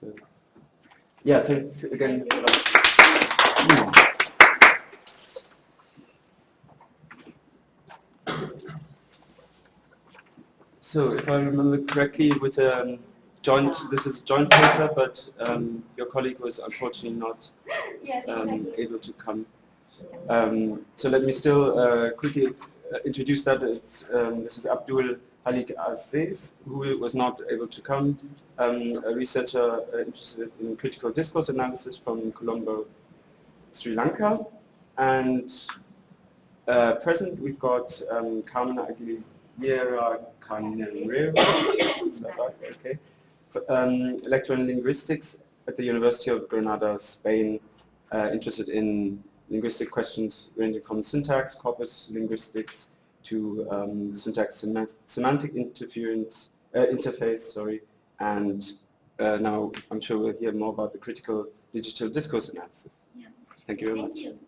So, yeah, thanks again. So if I remember correctly, with um, joint, this is a joint paper, but um, your colleague was unfortunately not Yes, um, exactly. able to come. Um, so let me still uh, quickly uh, introduce that. It's, um, this is Abdul Halik Azeez, who was not able to come, um, a researcher uh, interested in critical discourse analysis from Colombo, Sri Lanka. And uh, present, we've got um, Carmen Aguilera is okay, um, lecturer in linguistics at the University of Granada, Spain, uh, interested in linguistic questions ranging from syntax, corpus linguistics, to um, syntax sema- semantic interference, uh, interface, sorry, and uh, now I'm sure we'll hear more about the critical digital discourse analysis. Yeah. Thank you very Thank much. you.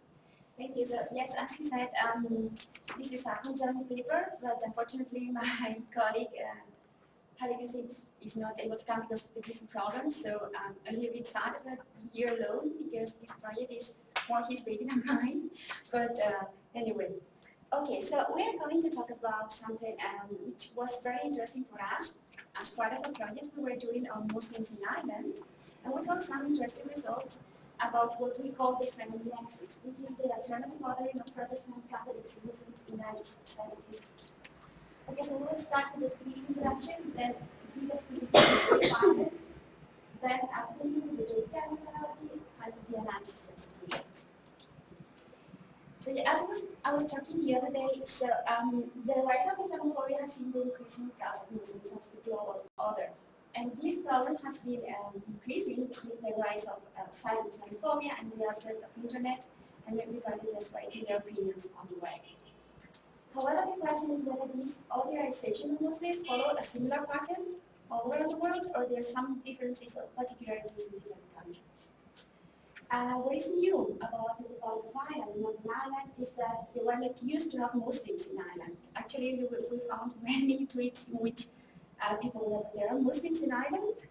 Thank you. So yes, as he said, um, this is a joint paper, but unfortunately my colleague uh, is, is not able to come because of some problems. So um, a little bit sad that here alone because this project is more his baby than mine. But uh, anyway, okay. So we are going to talk about something um, which was very interesting for us as part of a project we were doing on Muslims in Ireland, and we got some interesting results about what we call the nexus, which is the alternative modeling of Protestant Catholics and Muslims in Irish societies. Okay, so we'll start with a brief introduction, then this is a free then I'll you with the data methodology, finally the analysis of results. So yeah, as was, I was talking the other day, so um, the rise of Islamophobia has seen the increasing class of Muslims as the global other. And this problem has been um, increasing with the rise of uh, cyber Islamophobia and the advent of internet, and everybody just writing their opinions on the web. However, the question is whether these otherization of Muslims follow a similar pattern all around the world, or there are some differences or particularities in different countries. Uh, what is new about the Republic of Ireland, Northern Ireland, is that were not used to have Muslims in Ireland. Actually, we, we found many tweets in which uh, people that there are Muslims in Ireland,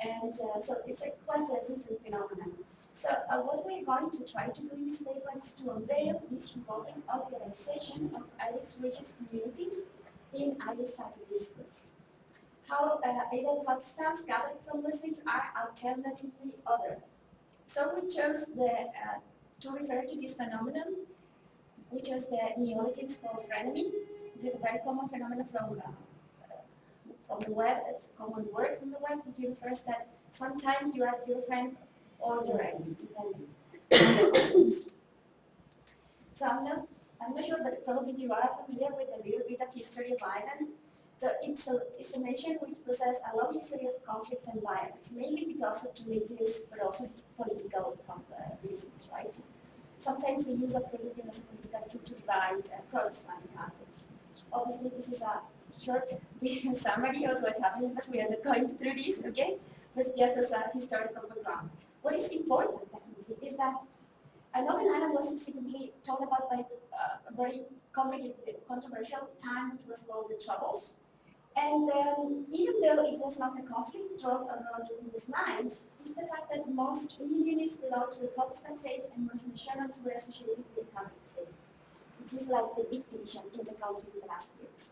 and uh, so it's a quite a recent phenomenon. So uh, what we're going to try to do in this paper is to unveil this revolving otherization of Irish religious communities in Irish sacred discourse. How uh, either Protestants, Catholics, or Muslims are alternatively other. So we chose the, uh, to refer to this phenomenon, which is the neologism called frenemy. It is a very common phenomenon from uh, from the web, it's a common word from the web, which refers that sometimes you are your friend or your enemy, depending. so I'm not, I'm not sure, but probably you are familiar with a little bit of history of Ireland. So it's a, it's a nation which possesses a long history of conflict and violence, mainly because of religious, but also political uh, reasons, right? Sometimes the use of religion as a political tool to divide uh, Protestant and. Obviously, this is a short summary of what happened because we are not going through this, okay? But just as a historical background. What is important, definitely, is that Northern Ireland was secretly talked about by uh, a very complicated, controversial time, which was called the Troubles. And um, even though it was not a conflict drawn around religious lines, is the fact that most religionists belonged to the Protestant faith and most nationals were associated with the Catholic faith, which is like the big division in the country in the last years.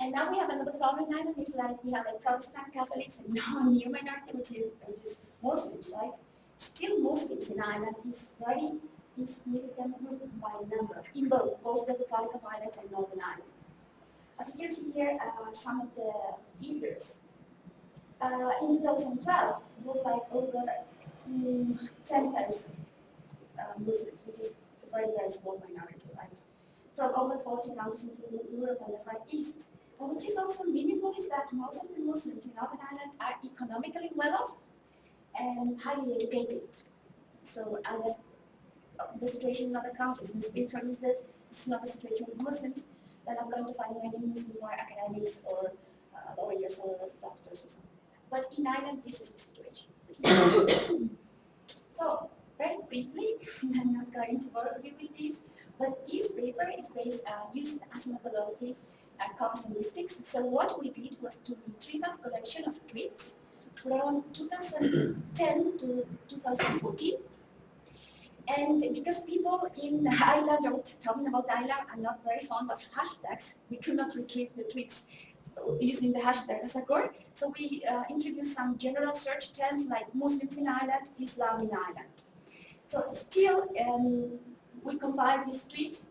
And now we have another problem Ireland, is like we have a Protestant Catholics and now a new minority, which is, which is Muslims, right? Still Muslims in Ireland is very insignificant group by number, in both, both the Republic of Ireland and Northern Ireland. As you can see here, uh, some of the figures. Uh, in 2012, it was like over mm, 10,000 uh, Muslims, which is a very, very small minority, right? From over 40 countries, including Europe and the Far East. Which is also meaningful is that most of the Muslims in Northern Ireland are economically well off and highly educated. So, unless the situation in other countries, in Spain, for instance, it's not the situation with Muslims, then I'm going to find many are academics or uh, lawyers or doctors or something. But in Ireland, this is the situation. so, very briefly, I'm not going to bore you with this, but this paper is based, uh, used as methodology uh, corpus linguistics. So what we did was to retrieve a collection of tweets from 2010 to 2014. And because people in island or talking about the island are not very fond of hashtags, we could not retrieve the tweets using the hashtag Asagor. So we uh, introduced some general search terms like Muslims in Ireland, Islam in Ireland. So still, um, we compile these tweets.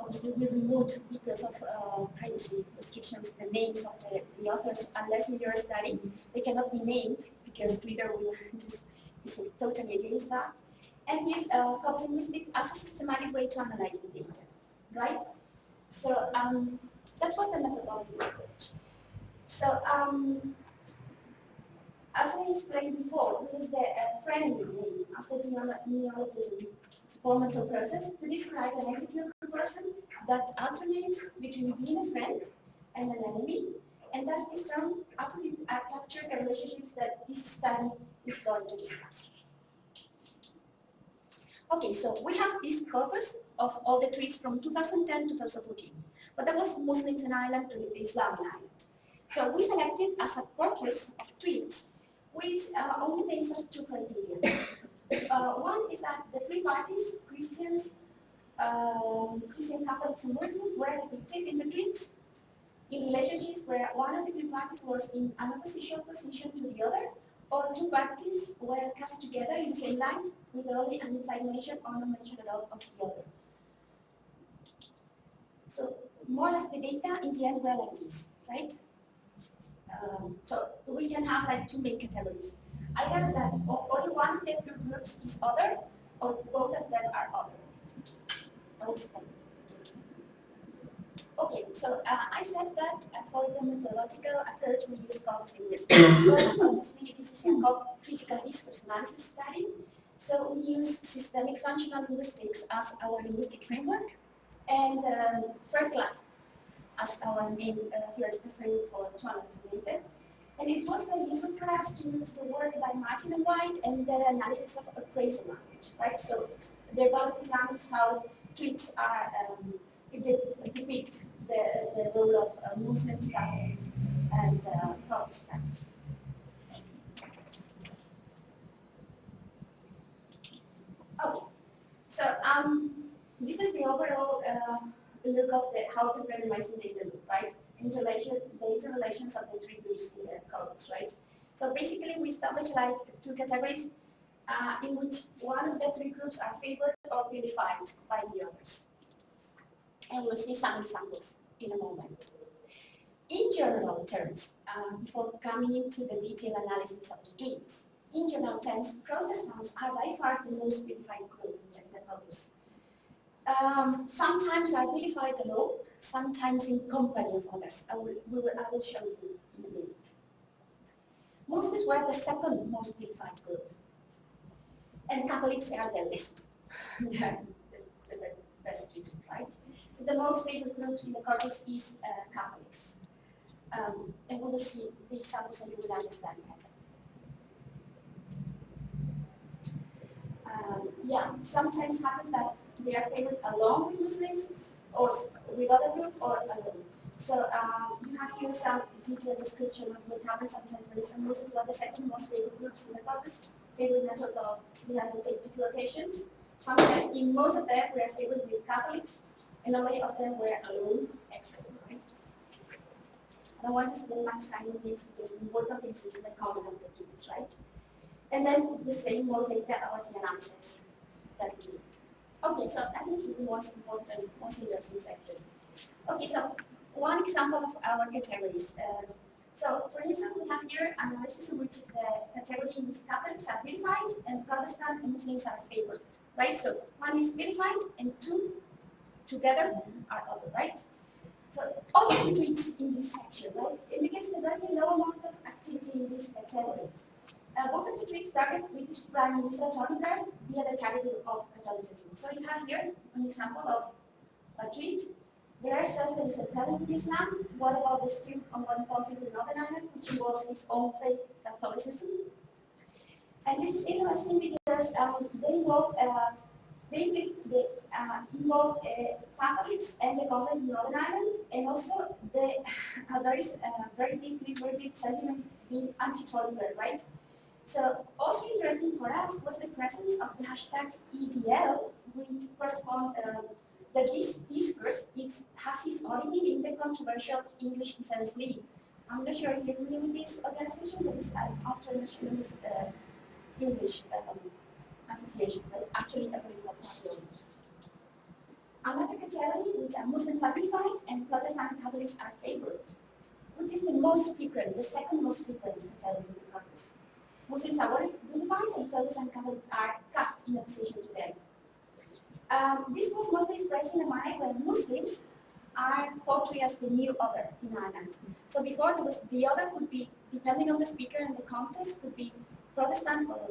Obviously, we removed because of uh, privacy restrictions the names of the, the authors unless in your study they cannot be named because Twitter will just is totally against that. And this uh, cognitive as a systematic way to analyze the data, right? So um, that was the methodology approach. So um, as I explained before, we use the uh, frenemy as a neologism supplemental process to describe an entity a person that alternates between being a friend and an enemy, and thus this term uh, captures the relationships that this study is going to discuss. Okay, so we have this corpus of all the tweets from 2010 to 2014, but that was Muslims in Ireland and Islam in Ireland. So we selected as a corpus of tweets which uh, only based on two criteria. Uh, one is that the three parties, Christians, um, Christian Catholics and Muslims, were depicted in the tweets in relationships where one of the three parties was in an opposition position to the other, or two parties were cast together in the same line with only an implied mention or no mention at all of the other. So more or less the data in the end were like this, right? Um, so we can have like two main categories. Either that only one the groups is other, or both of them are other. I'll explain. Okay, so uh, I said that uh, for the methodological approach we use cognitive linguistics. well, obviously it is critical discourse analysis study. So we use systemic functional linguistics as our linguistic framework and uh, Fairclough as our main uh, theoretical framework for data. And it was very useful for us to use the work by Martin and White and the analysis of appraisal language, right? So the evaluative language, how tweets are um, depict the, the role of uh, Muslims, Catholics, and uh, Protestants. Okay, so um, this is the overall uh, look of the, how to randomize the data loop, right? Interrelation, the interrelations of the three groups in the codes, right? So basically we establish like two categories uh, in which one of the three groups are favored or vilified by the others. And we'll see some examples in a moment. In general terms, uh, before coming into the detailed analysis of the dreams, in general terms, Protestants are by far the most vilified group in the um, sometimes I really fight alone, sometimes in company of others. I will, will, I will show you in a minute. Muslims were the second most vilified group. And Catholics are the least. the best treated, right? So the most favored groups in the corpus is uh, Catholics. Um, and we will see the examples and you will understand better. Um, yeah, sometimes happens that they are favored along with Muslims or with other group or alone. So um, you have here some detailed description of what happens sometimes when some Muslims are the second most favored groups in the corpus, favored in a total of 382 occasions. Sometimes in most of them we are favored with Catholics, and only of them were alone, except right? I don't want to spend much time on this because the important thing is the common objectives, right? And then the same more data about the analysis that we did. Okay, so that is the most important considerations actually. Okay, so one example of our categories. Uh, so for instance, we have here analysis in which the category in which Catholics are vilified and Protestant and Muslims are favored, right? So one is vilified and two together are other, right? So only two tweets in this section, right? Indicates the very low amount of activity in this category. Uh, both of the tweets started British Prime Minister Tony Blair via the targeting of Catholicism. So you have here an example of a tweet. There says there is a problem in Islam. What about the still ongoing conflict in Northern Ireland, which involves his own faith, Catholicism? And this is interesting because um, they involve uh, they, they uh, involve uh, Catholics and the government in Northern Ireland, and also the uh, there is a very deeply rooted sentiment in anti-tolerance, right? So also interesting for us was the presence of the hashtag EDL, which corresponds uh, this discourse is, has its origin in the controversial English Defense League. I'm not sure if you're familiar with this organization, but it's an ultra-nationalist uh, English um, association, but actually a political party. Another category which are Muslims are vilified and Protestant Catholics are favored, which is the most frequent, the second most frequent category in the. Muslims are vilified and Protestant Catholics are cast in opposition to them. Um, this was mostly expressed in a manner when Muslims are portrayed as the new other in Ireland. So before was the other could be, depending on the speaker and the context, could be Protestant or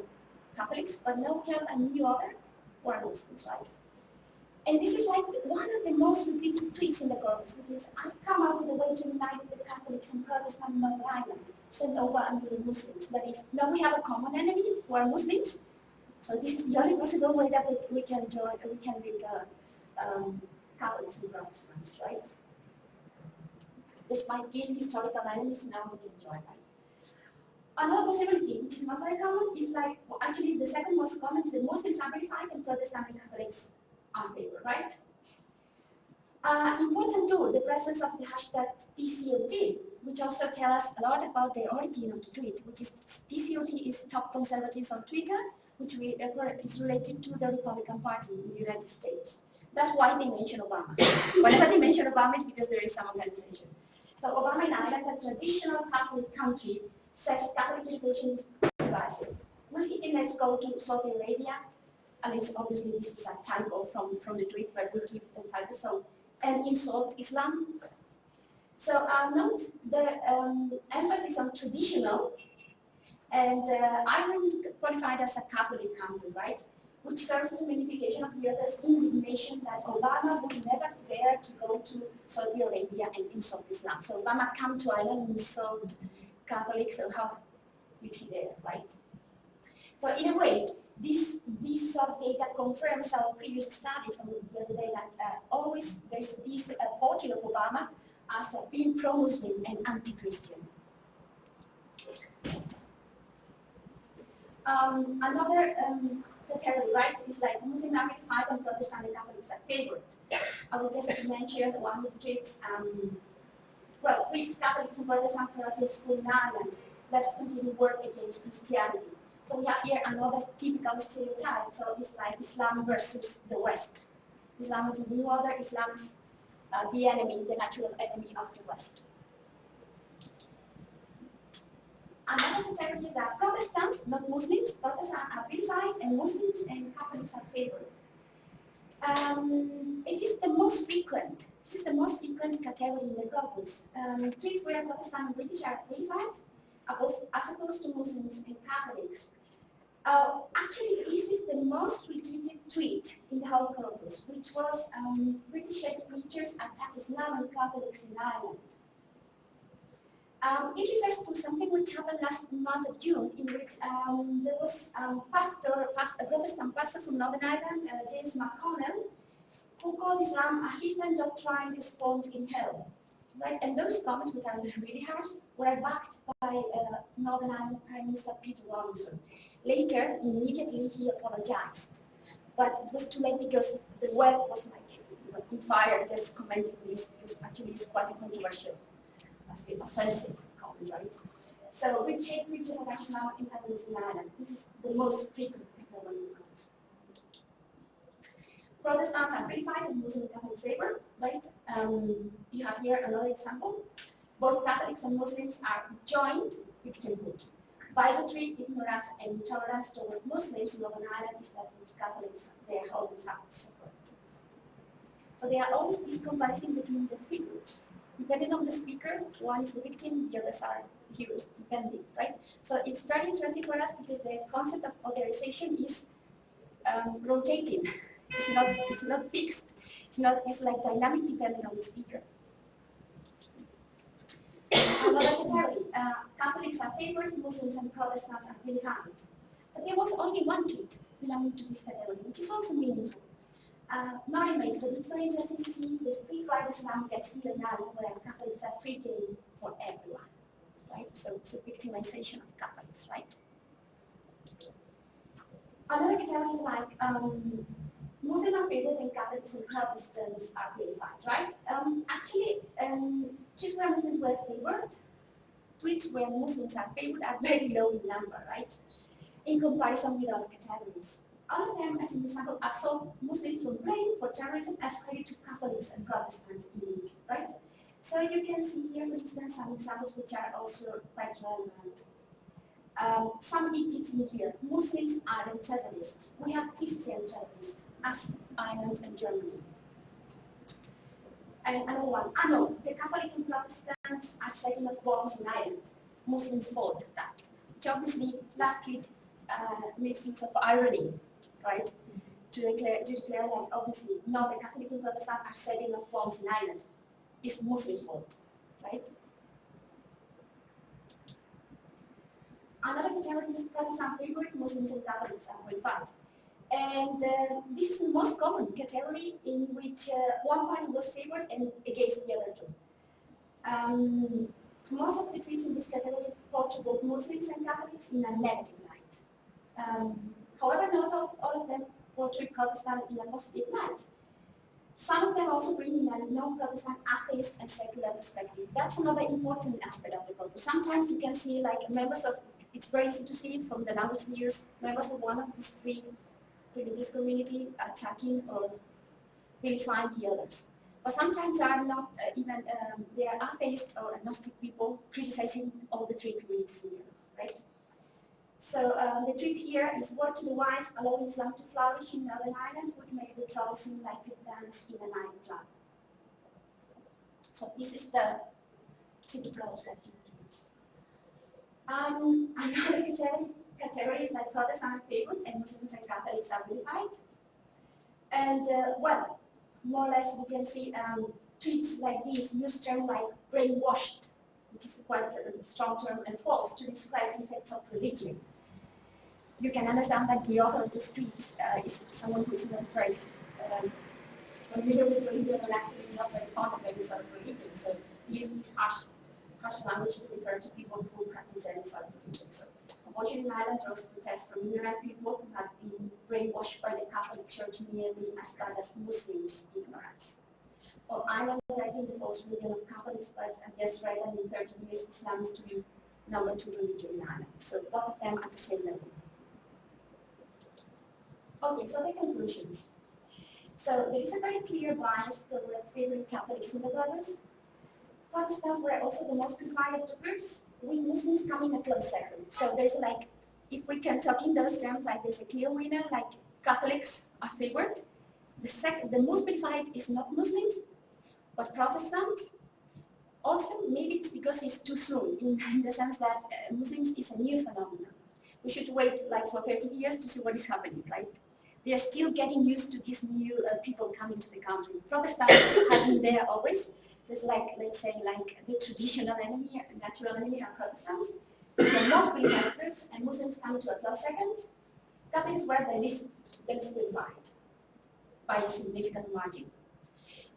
Catholics, but now we have a new other who are Muslims, right? And this is like one of the most repeated tweets in the corpus, which is, I've come out with a way to unite the Catholics and Protestants in Northern Ireland, send over the Muslims. That if now we have a common enemy who are Muslims, so this is the only possible way that we, we can join, we can build uh, um, Catholics and Protestants, right? Despite being historical enemies, now we can join, right? Another possibility, which is not very common, is like, well, actually the second most common is the Muslims are verified and Protestant and Catholics right? Uh, important too, the presence of the hashtag TCOT, which also tells us a lot about the origin of the tweet, which is TCOT is top conservatives on Twitter, which we, uh, is related to the Republican Party in the United States. That's why they mention Obama. Whenever they mention Obama, it's because there is some organization. So Obama in Ireland, a traditional Catholic country, says Catholic education is divisive. Well, let's go to Saudi Arabia, and it's obviously this is a typo from, from the tweet, but we keep the typo, so, and insult Islam. So uh, note the um, emphasis on traditional and uh, Ireland qualified as a Catholic country, right? Which serves as a magnification of the other's indignation that Obama would never dare to go to Saudi Arabia and insult Islam. So Obama come to Ireland and insult Catholics, so how would he dare, right? So in a way, this, this sort of data confirms our previous study from the other day that uh, always there's this uh, portrait of Obama as uh, being pro-Muslim and anti-Christian. Um, another um, category, right, is like Muslim five and Protestant and Catholics are favored. I will just mention the one with treats, um, well, treats Catholics and Protestant parochial school in Ireland. Let's continue work against Christianity. So we have here another typical stereotype. So it's like Islam versus the West. Islam is the new order, Islam is uh, the enemy, the natural enemy of the West. Another category is that Protestants, not Muslims, Protestants are vilified and Muslims and Catholics are favored. Um, it is the most frequent, this is the most frequent category in the corpus. Um, where Protestant and British are vilified, as opposed to Muslims and Catholics. Uh, actually, this is the most retweeted tweet in the whole corpus, which was um, British preachers attack Islam and Catholics in Ireland. Um, it refers to something which happened last month of June, in which um, there was um, pastor, pastor, a Protestant pastor from Northern Ireland, uh, James McConnell, who called Islam a heathen doctrine spawned in hell. And those comments, which are really harsh, were backed by uh, Northern Ireland Prime Minister Peter Robinson. Later, immediately he apologized. But it was too late because the web was like in fire just commenting this because actually it's quite a controversial must be offensive comment, right? So we hate preachers are actually now in Ireland. This is the most frequent phenomenon. Protestants are verified and Muslim Catholic favor, right? Um, you have here another example. Both Catholics and Muslims are joined victimhood. Bigotry, ignorance, and intolerance toward Muslims in Northern Ireland is that Catholics, they are always separate. So there are always this between the three groups depending on the speaker, one is the victim, the others are heroes, depending, right? So it's very interesting for us because the concept of otherization is um, rotating. It's not, it's not fixed. It's not, it's like dynamic depending on the speaker. Another category, uh, Catholics are favored, Muslims and Protestants are vilified. But there was only one tweet belonging to this category, which is also meaningful. uh, not in but it's very interesting to see the free pride Islam gets now where Catholics are free game for everyone, right? So it's a victimization of Catholics, right? Another category is like um, Are and Catholics and Protestants are qualified, right? Um, actually, um, just where Muslims were favored, tweets where Muslims are favored are very low in number, right? In comparison with other categories. All of them, as an example, absolve Muslims from blame for terrorism as credit to Catholics and Protestants in it, right? So you can see here, for instance, some examples which are also quite relevant. Um, some digits in here. Muslims aren't terrorists. We have Christian terrorists, as Ireland and Germany. And another one, I know the Catholic and Protestants are setting off bombs in Ireland. Muslims fought that. Which obviously, last tweet uh, makes use of irony right? To declare, to declare that obviously not the Catholic and Protestant are setting off bombs in Ireland. It's Muslim fault, right? Another is Protestant favorite Muslims and Catholics are qualified. And uh, this is the most common category in which uh, one party was favored and against the other two. Um, most of the tweets in this category portray both Muslims and Catholics in a negative light. Um, However, not all, all of them portray Protestant in a positive light. Some of them also bring in a non-Protestant atheist and secular perspective. That's another important aspect of the corpus. Sometimes you can see like members of, it's very easy to see from the language use, members of one of these three religious community attacking or vilifying the others. But sometimes they are not uh, even, um, they are atheist or agnostic people criticizing all the three communities together, right? So um, the trick here is what to the wise, allowing Islam to flourish in Northern Ireland would make the trouble seem like a dance in a nightclub. So this is the that you um, another category is like Protestant people and Muslims and Catholics are unified. And uh, well, more or less we can see um, tweets like this use terms like brainwashed, which is quite a strong term, and false to describe effects of religion you can understand that the author of the tweets uh, is someone who is not very um, familiar with religion and actually not very fond of any sort of religion. So he uses these harsh, harsh language to refer to people who practice any sort of religion. So Ireland, there was protests from ignorant people who have been brainwashed by the Catholic Church merely as bad as Muslims' ignorance. Well, Ireland in the false religion of Catholics, but read that in 30 years, Islam is to be number two religion in Ireland. So both of them at the same level. Okay, so the conclusions. So there is a very clear bias toward favoring Catholics in the brothers. Protestants were also the most preferred of the groups, with Muslims coming in a close second. So there's like, if we can talk in those terms, like there's a clear winner, like Catholics are favored. The second, the most preferred is not Muslims, but Protestants. Also, maybe it's because it's too soon, in, in the sense that uh, Muslims is a new phenomenon. We should wait like for 30 years to see what is happening, right? They are still getting used to these new uh, people coming to the country. Protestants have been there always. Just like, let's say, like the traditional enemy, natural enemy are Protestants. So the most groups and Muslims come to a close second. Catholics were the least, the least qualified by a significant margin.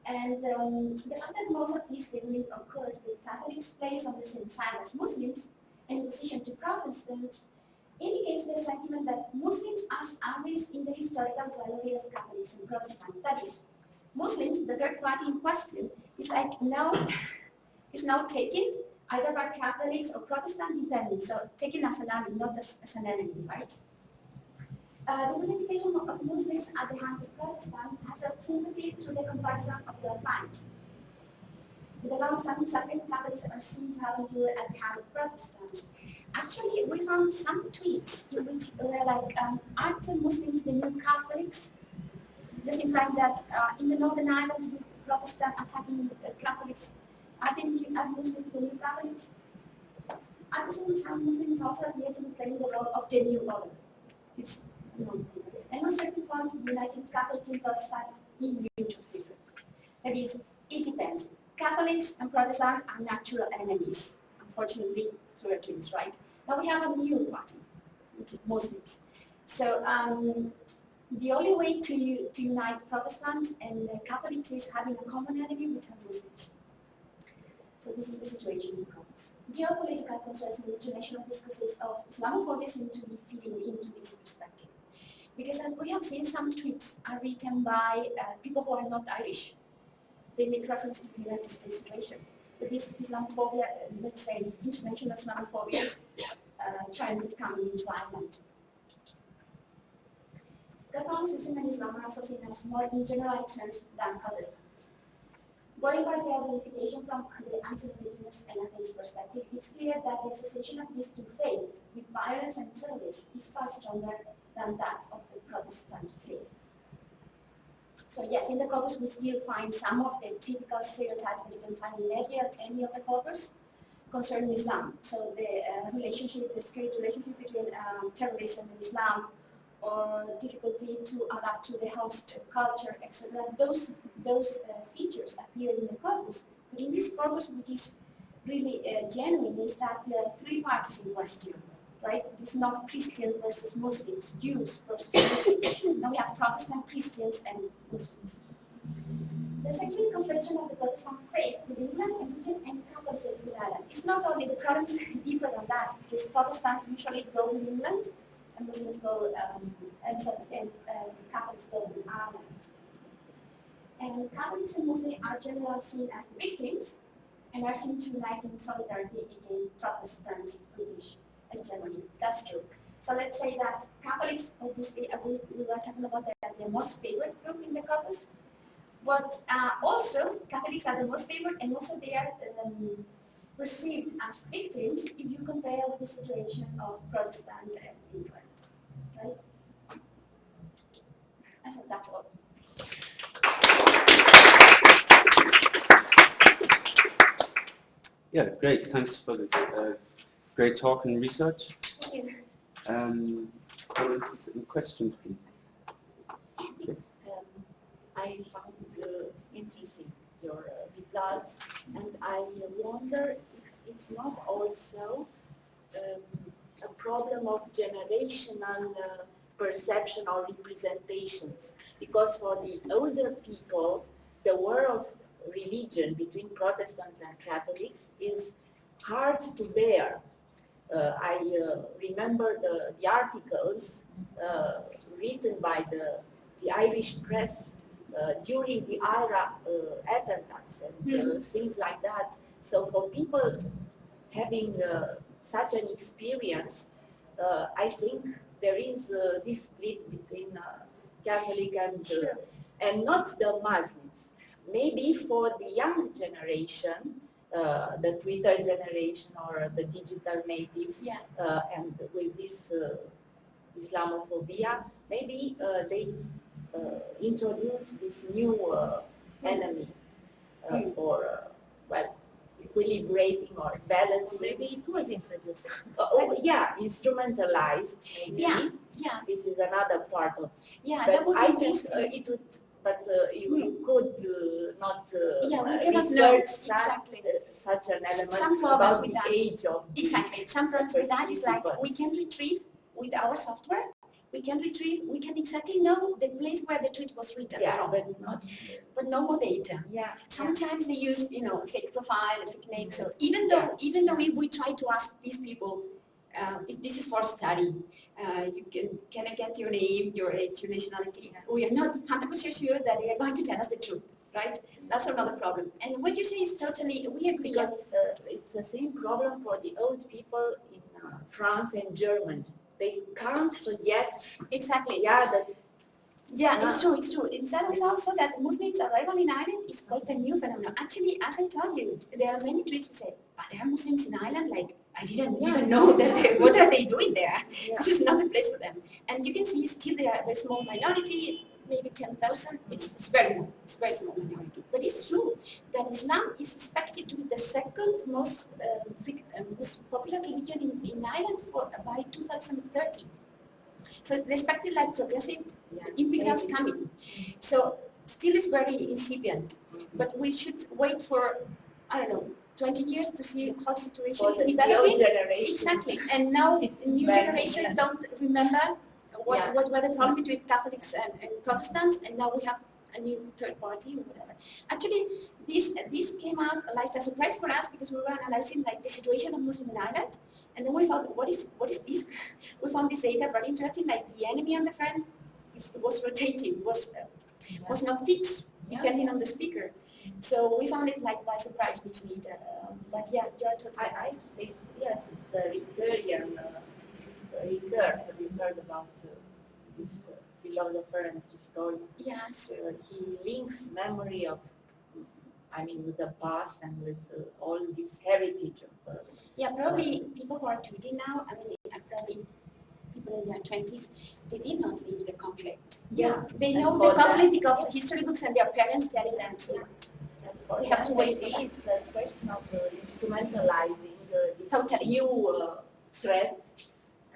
And um, the fact that most of these figurines occurred with Catholics placed on the same side as Muslims in opposition to Protestants indicates the sentiment that Muslims as allies in the historical rivalry of Catholics and Protestants. That is, Muslims, the third party in question, is like now is now taken either by Catholics or Protestant depending, so taken as an ally, not as, as an enemy, right? Uh, the unification of Muslims at the hand of Protestants has a sympathy through the comparison of their minds. With a long-standing certain Catholics are seen to have endured at the hand of Protestants, Actually, we found some tweets in which were like, um, aren't the Muslims the new Catholics? This implies that uh, in the Northern Ireland, with Protestant attacking the Catholics, are, the new, are Muslims the new Catholics? At the same time, Muslims also appear to be playing the role of the new order. It's demonstrating forms of united Catholic Protestant in YouTube. That is, it depends. Catholics and Protestants are natural enemies. Unfortunately, through right? Now we have a new party, which is Muslims. So um, the only way to, to unite Protestants and Catholics is having a common enemy, which are Muslims. So this is the situation in Caucasus. Geopolitical concerns and international discourses of Islamophobia seem to be feeding into this perspective. Because uh, we have seen some tweets are written by uh, people who are not Irish. They make reference to the United States situation. This Islamophobia, let's say international Islamophobia, uh, trend coming into Ireland. The Catholicism and Islam are associated as more in general terms than Protestants. Going by the identification from the anti-religionist and atheist perspective, it's clear that the association of these two faiths with violence and terrorism is far stronger than that of the Protestant faith. So yes, in the corpus we still find some of the typical stereotypes that you can find in any, any of the corpus concerning Islam. So the uh, relationship, the relationship between um, terrorism and Islam, or difficulty to adapt to the host culture, etc. Those, those uh, features appear in the corpus. But in this corpus, which is really uh, genuine, is that there are three parties in question, right? It is not Christians versus Muslims, Jews versus Muslims. now we have Protestant Christians and Muslims. The second confession of the Protestant faith within England and Britain and Catholicism with Ireland. It's not only the problems deeper than that, because Protestants usually go with England and Muslims go, um, and, so, and uh, Catholics go in Ireland. And Catholics and Muslims are generally seen as victims and are seen to unite in solidarity against Protestants, British, and Germany. That's true. So let's say that Catholics, obviously, we were talking about that the most favored group in the corpus, but uh, also Catholics are the most favored, and also they are um, perceived as victims if you compare the situation of Protestant and England right? I think that's all. Yeah, great. Thanks for this uh, great talk and research. Um, comments and questions, please. Yes. Um, I found uh, interesting your uh, results, and I wonder if it's not also um, a problem of generational uh, perception or representations. Because for the older people, the war of religion between Protestants and Catholics is hard to bear. Uh, I uh, remember the, the articles uh, written by the, the Irish press uh, during the IRA uh, attempts and mm -hmm. things like that. So for people having such an experience, uh, I think there is uh, this split between uh, Catholic and, and not the Muslims. Maybe for the young generation, uh, the Twitter generation or the digital natives yeah. uh, and with this uh, Islamophobia, maybe they introduce this new enemy mm. for, well, equilibrating or balancing. Maybe it was introduced. oh, oh yeah, instrumentalized. Maybe. Yeah, yeah. This is another part of. Yeah, but that would I think uh, it would. But uh, you, you, hmm. could uh, not uh, yeah, we cannot research know such, exactly. Such an element Some about the that. age of exactly. Some problems with that is like we can retrieve with our software we can retrieve, we can exactly know the place where the tweet was written yeah, from, but not, but no more data. Yeah. Sometimes they use, you know, fake profile, fake name. So even though, even though we, we try to ask these people, uh, this is for study. Uh, you can can I get your name, your age, your nationality? We are not 100% sure that they are going to tell us the truth, right? That's another problem. And what you say is totally, we agree. Because uh, it's the same problem for the old people in uh, France and Germany they can't forget exactly. Yeah, that yeah, it's true, it's true. It's also that Muslims arrival in Ireland is quite a new phenomenon. Actually, as I told you, there are many tweets who say, but there are Muslims in Ireland, like, I didn't yeah. even know that they, what are they doing there? Yeah. This is not the place for them. And you can see still there are a small minority, maybe 10,000. It's, it's very small, it's very small minority. But it's true that Islam is expected to be the second most, uh, most popular religion in, in Ireland for by 2030. So they expected like progressive yeah. immigrants coming. So still is very incipient, but we should wait for, I don't know, 20 years to see how the situation for is developing. Exactly. And now new generation don't remember what, Yeah. what were the problem between Catholics and, and Protestants, and now we have a new third party or whatever. Actually, this this came out like a surprise for us because we were analyzing like the situation of Muslim in Ireland, and then we found what is what is this? We found this data very interesting. Like the enemy and the friend is, was rotating, was uh, was not fixed depending on the speaker. So we found it like by surprise this data. Um, but yeah, you're totally I, I think, yes, it's a recurring, uh, recur. Have you heard about uh, this uh, philosopher and historian? yeah. So Uh, he links memory of, I mean, with the past and with uh, all this heritage of uh, Yeah, probably people who are tweeting now, I mean, uh, probably people in their twenties, they did not live the conflict. Yeah. They know for the that- conflict because of history books and their parents telling them. So And for We have to wait for maybe It's a question of uh, instrumentalizing uh, this Totally. new uh, threat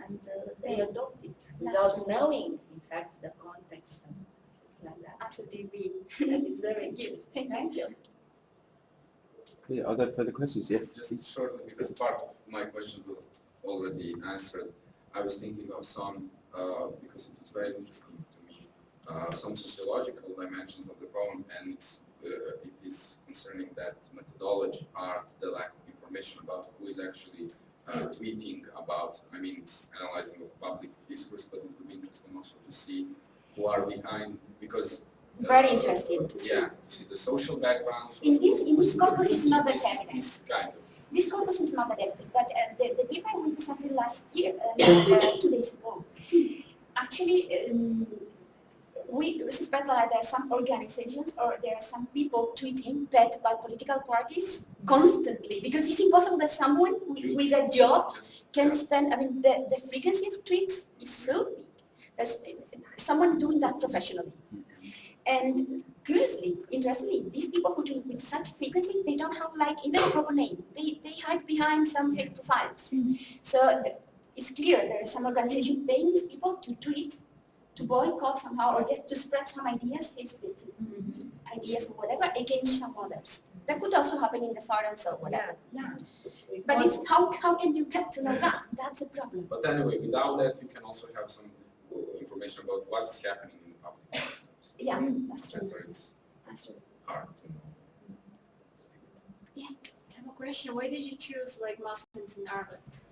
and uh, they Yeah. adopt it without true. knowing, in fact, the context and stuff like that. absolutely we. And it's very Thank you. good. Thank you. Okay, are there further questions? Yes. Just shortly, because part of my questions was already answered. I was thinking of some, uh, because it was very interesting to me, uh, some sociological dimensions of the problem, and it's, uh, it is concerning that methodology, art, the lack of information about who is actually uh, tweeting about, I mean, it's analyzing of public discourse, but it would be interesting also to see who are behind, because uh, Very interesting to see. Yeah, to see the social backgrounds. In this- in this corpus see not that evident. This kind of This corpus is not adapted, but uh, the, the paper we presented last year, uh, last, uh, two days ago, actually, um, we suspect that there are some organizations or there are some people tweeting backed by political parties constantly, because it's impossible that someone with, a job can spend, I mean, the, the frequency of tweets is so big. There's someone doing that professionally. And curiously, interestingly, these people who do it with such frequency, they don't have like even a proper name. They, they hide behind some fake profiles. Hmm. So th- it's clear there is some organization paying these people to tweet, to boycott somehow, or just to spread some ideas, hate mm-hmm. speech ideas or whatever against some others. That could also happen in the forums or whatever. Yeah. yeah. But it's how, how can you get to know that? That's the problem. But anyway, without that, you can also have some information about what is happening in the public. Yeah, that's true. And so it's That's true. know. I have a question. Why did you choose like Muslims in Ireland?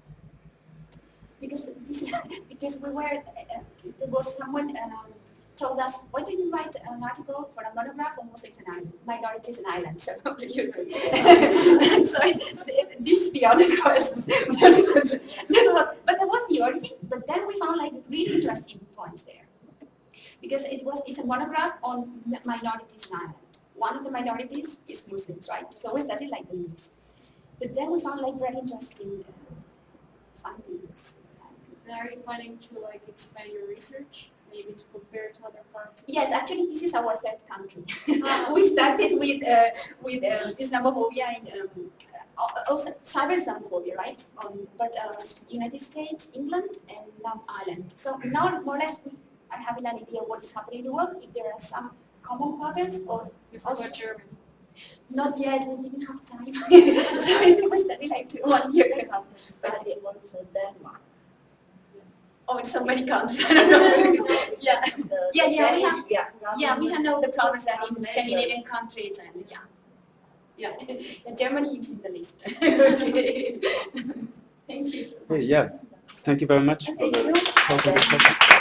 because this is because we were uh, there was someone um, told us why didn't you write an article for a monograph on Muslims in Ireland, minorities in Ireland. So you so this is the honest question. this is, this is what, but that was the origin. But then we found like really interesting points there because it was it's a monograph on minorities in Ireland. One of the minorities is Muslims, right? So we studied like the list. But then we found like very interesting uh, findings. And are you planning to like expand your research, maybe to compare to other parts? of Yes, actually, this is our third country. we started with uh, with uh, Islamophobia and um, uh, also cyber Islamophobia, right? Um, but uh, United States, England, and now Ireland. So now more or less we are having an idea what is happening in the world. If there are some common patterns or You forgot Germany. not yet, we didn't have time. so I think we studied like two, one year and a half. Study was uh, Denmark. Oh, in so many countries. I don't know. yeah. The Yeah, yeah, we have- yeah, Yeah, we have know the problems that in Scandinavian countries and yeah. Yeah, and Germany is in the list. okay. Thank you. Hey, yeah. Thank you very much for Thank the you. talk and discussion.